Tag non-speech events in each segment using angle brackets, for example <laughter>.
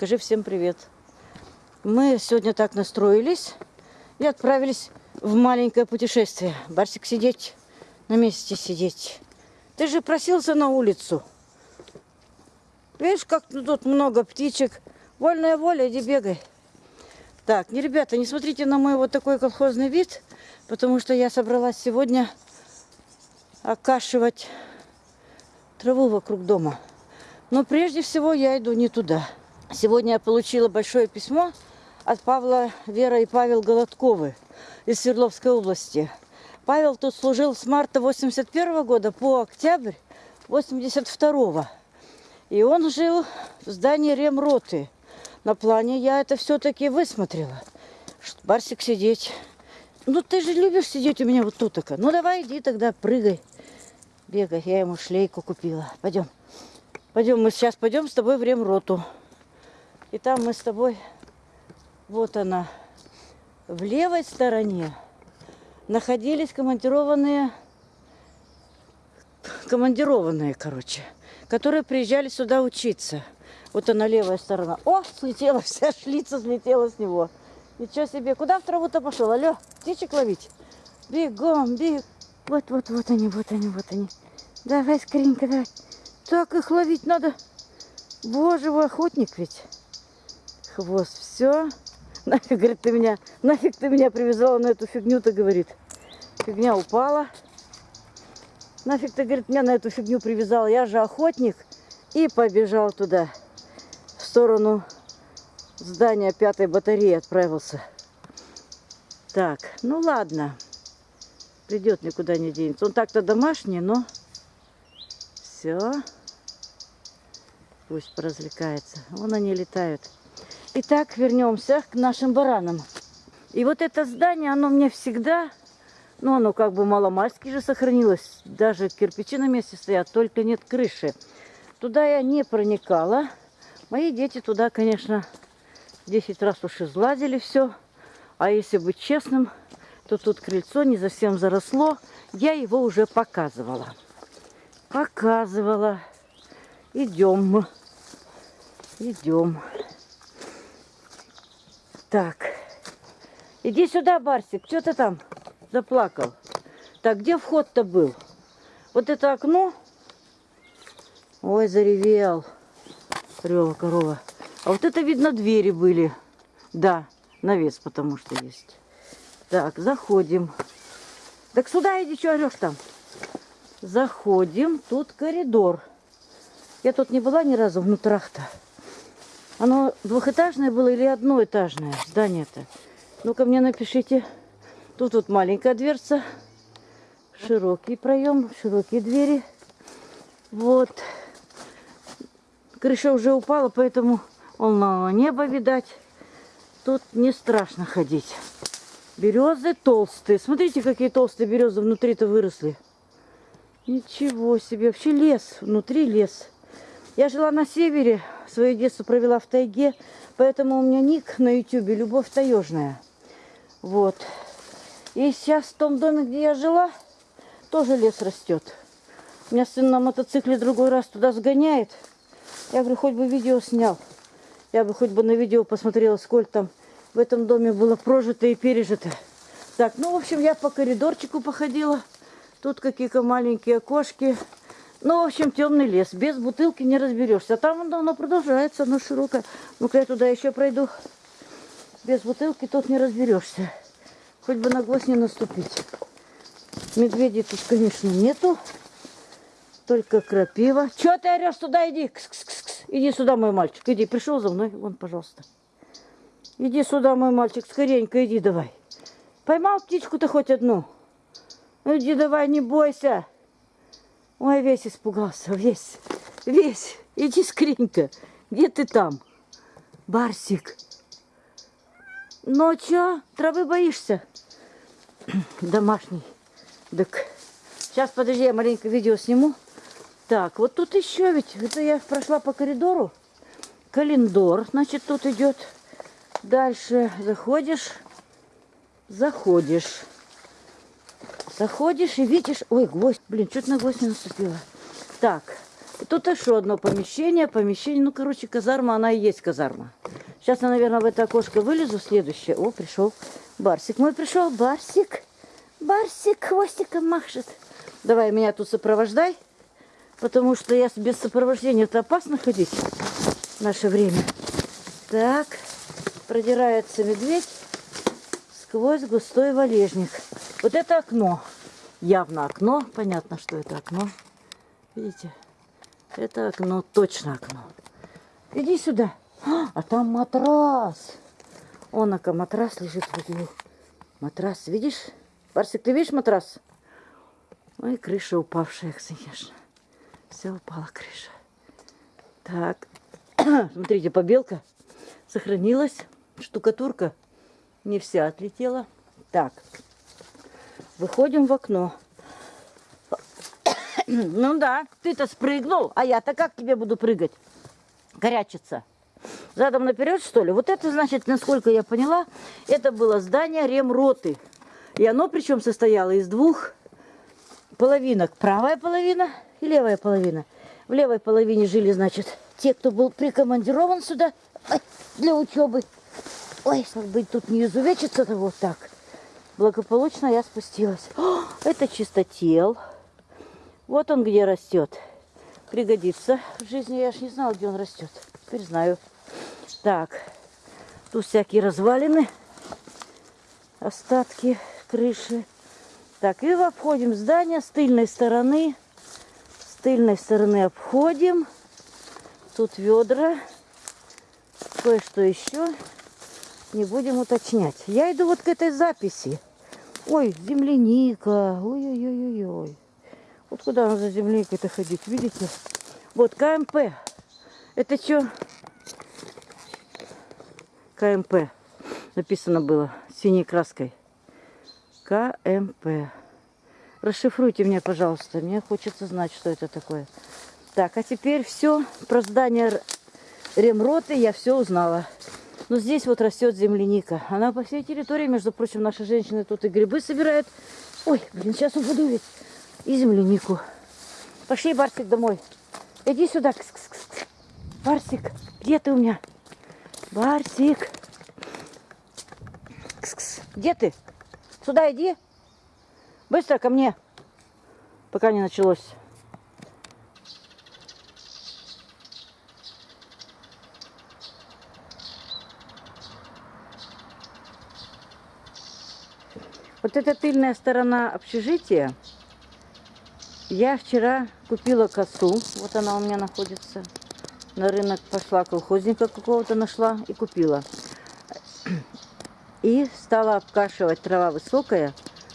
Скажи всем привет. Мы сегодня так настроились и отправились в маленькое путешествие. Барсик сидеть, на месте сидеть. Ты же просился на улицу. Видишь, как тут много птичек. Вольная воля, иди бегай. Так, не, ребята, не смотрите на мой вот такой колхозный вид, потому что я собралась сегодня окашивать траву вокруг дома. Но прежде всего я иду не туда. Сегодня я получила большое письмо от Павла, Вера и Павел Голодковы из Свердловской области. Павел тут служил с марта 81 года по октябрь 82 И он жил в здании ремроты. На плане я это все-таки высмотрела. Барсик сидеть. Ну ты же любишь сидеть у меня вот тут -то. Ну давай иди тогда, прыгай. Бегай, я ему шлейку купила. Пойдем. Пойдем, мы сейчас пойдем с тобой в ремроту. И там мы с тобой, вот она, в левой стороне находились командированные, командированные, короче, которые приезжали сюда учиться. Вот она левая сторона. О, слетела, вся шлица слетела с него. Ничего себе. Куда в траву-то пошел? Алло, птичек ловить? Бегом, бег. Вот, вот, вот они, вот они, вот они. Давай, скоренько, давай. Так их ловить надо. Боже, вы охотник ведь. Хвост, все. Нафиг, говорит, ты меня, нафиг ты меня привязала на эту фигню-то, говорит. Фигня упала. Нафиг ты, говорит, меня на эту фигню привязала. Я же охотник. И побежал туда, в сторону здания пятой батареи отправился. Так, ну ладно. Придет, никуда не денется. Он так-то домашний, но все. Пусть поразвлекается. Вон они летают. Итак, вернемся к нашим баранам. И вот это здание, оно мне всегда, ну оно как бы маломальски же сохранилось. Даже кирпичи на месте стоят, только нет крыши. Туда я не проникала. Мои дети туда, конечно, 10 раз уж излазили все. А если быть честным, то тут крыльцо не совсем заросло. Я его уже показывала. Показывала. Идем. Идем. Так. Иди сюда, Барсик. Что ты там заплакал? Так, где вход-то был? Вот это окно. Ой, заревел. Рела корова. А вот это, видно, двери были. Да, навес потому что есть. Так, заходим. Так сюда иди, что орешь там? Заходим. Тут коридор. Я тут не была ни разу внутрях-то. Оно двухэтажное было или одноэтажное здание-то? Ну-ка мне напишите. Тут вот маленькая дверца, широкий проем, широкие двери. Вот. Крыша уже упала, поэтому он на небо видать. Тут не страшно ходить. Березы толстые. Смотрите, какие толстые березы внутри-то выросли. Ничего себе. Вообще лес. Внутри лес. Я жила на севере, свое детство провела в тайге, поэтому у меня ник на ютюбе «Любовь таежная». Вот. И сейчас в том доме, где я жила, тоже лес растет. У меня сын на мотоцикле другой раз туда сгоняет. Я говорю, хоть бы видео снял. Я бы хоть бы на видео посмотрела, сколько там в этом доме было прожито и пережито. Так, ну, в общем, я по коридорчику походила. Тут какие-то маленькие окошки. Ну, в общем, темный лес. Без бутылки не разберешься. Там он давно продолжается, оно широкое. Ну-ка я туда еще пройду. Без бутылки тут не разберешься. Хоть бы на гвоздь не наступить. Медведей тут, конечно, нету. Только крапива. Че ты орешь? Туда иди. Кс -кс -кс -кс. Иди сюда, мой мальчик. Иди. Пришел за мной. Вон, пожалуйста. Иди сюда, мой мальчик. Скоренько иди давай. Поймал птичку-то хоть одну? Иди давай, не бойся. Ой, весь испугался, весь, весь. Иди скоренько. Где ты там? Барсик. Ну, чё, травы боишься? Домашний. Так, сейчас, подожди, я маленько видео сниму. Так, вот тут еще ведь, это я прошла по коридору. Календор, значит, тут идет. Дальше заходишь, заходишь. Заходишь и видишь... Ой, гвоздь. Блин, что-то на гвоздь не наступила. Так, тут еще одно помещение, помещение, ну, короче, казарма, она и есть казарма. Сейчас я, наверное, в это окошко вылезу, следующее. О, пришел Барсик мой пришел, Барсик. Барсик хвостиком машет. Давай меня тут сопровождай, потому что я без сопровождения это опасно ходить в наше время. Так, продирается медведь сквозь густой валежник. Вот это окно. Явно окно. Понятно, что это окно. Видите? Это окно, точно окно. Иди сюда. А там матрас. Он, ака, матрас лежит в углу. Матрас, видишь? Барсик, ты видишь матрас? Ой, крыша упавшая, конечно. Все упала крыша. Так, <clears throat> смотрите, побелка сохранилась. Штукатурка не вся отлетела. Так, выходим в окно. Ну да, ты-то спрыгнул, а я-то как тебе буду прыгать? Горячиться. Задом наперед, что ли? Вот это, значит, насколько я поняла, это было здание ремроты. И оно причем состояло из двух половинок. Правая половина и левая половина. В левой половине жили, значит, те, кто был прикомандирован сюда для учебы. Ой, чтобы тут не изувечиться-то вот так. Благополучно я спустилась. О, это чистотел. Вот он где растет. Пригодится в жизни. Я ж не знала, где он растет. Теперь знаю. Так, тут всякие развалины, остатки крыши. Так, и обходим здание с тыльной стороны. С тыльной стороны обходим. Тут ведра. Кое-что еще. Не будем уточнять. Я иду вот к этой записи. Ой, земляника. Ой-ой-ой-ой. Вот куда нам за земляникой-то ходить, видите? Вот КМП. Это что? КМП. Написано было синей краской. КМП. Расшифруйте мне, пожалуйста. Мне хочется знать, что это такое. Так, а теперь все про здание ремроты я все узнала. Но здесь вот растет земляника. Она по всей территории, между прочим, наши женщины тут и грибы собирают. Ой, блин, сейчас упаду ведь. И землянику. Пошли, Барсик, домой. Иди сюда. Кс -кс -кс. Барсик, где ты у меня? Барсик. Кс -кс. Где ты? Сюда иди. Быстро ко мне. Пока не началось. Вот эта тыльная сторона общежития. Я вчера купила косу. Вот она у меня находится на рынок пошла, колхозника какого-то нашла и купила. И стала обкашивать, трава высокая.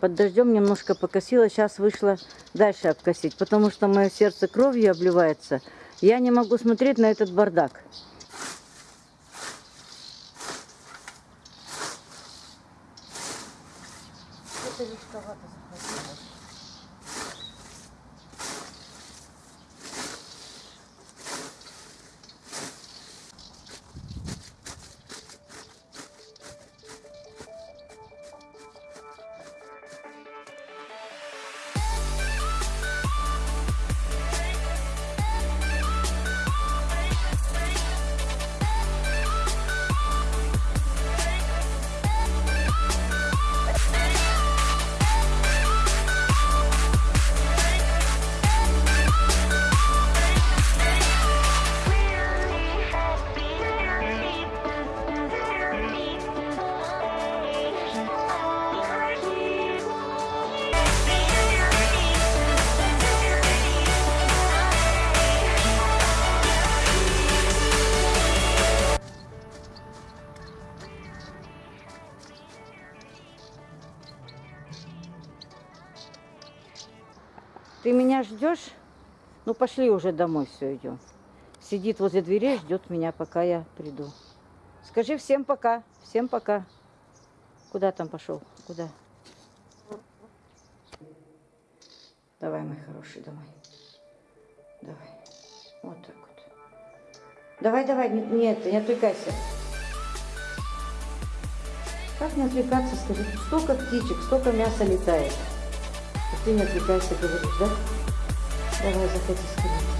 Под дождем немножко покосила, сейчас вышла дальше обкосить, потому что мое сердце кровью обливается. Я не могу смотреть на этот бардак. Это легковато захватилось. Ты меня ждешь? Ну пошли уже домой, все идем. Сидит возле дверей, ждет меня, пока я приду. Скажи всем пока, всем пока. Куда там пошел? Куда? Давай, мой хороший, домой. Давай. Вот так вот. Давай, давай, не, не, это, не отвлекайся. Как не отвлекаться, скажи? Столько птичек, столько мяса летает. А ты не отвлекайся, говоришь, да? Давай, заходи скорее.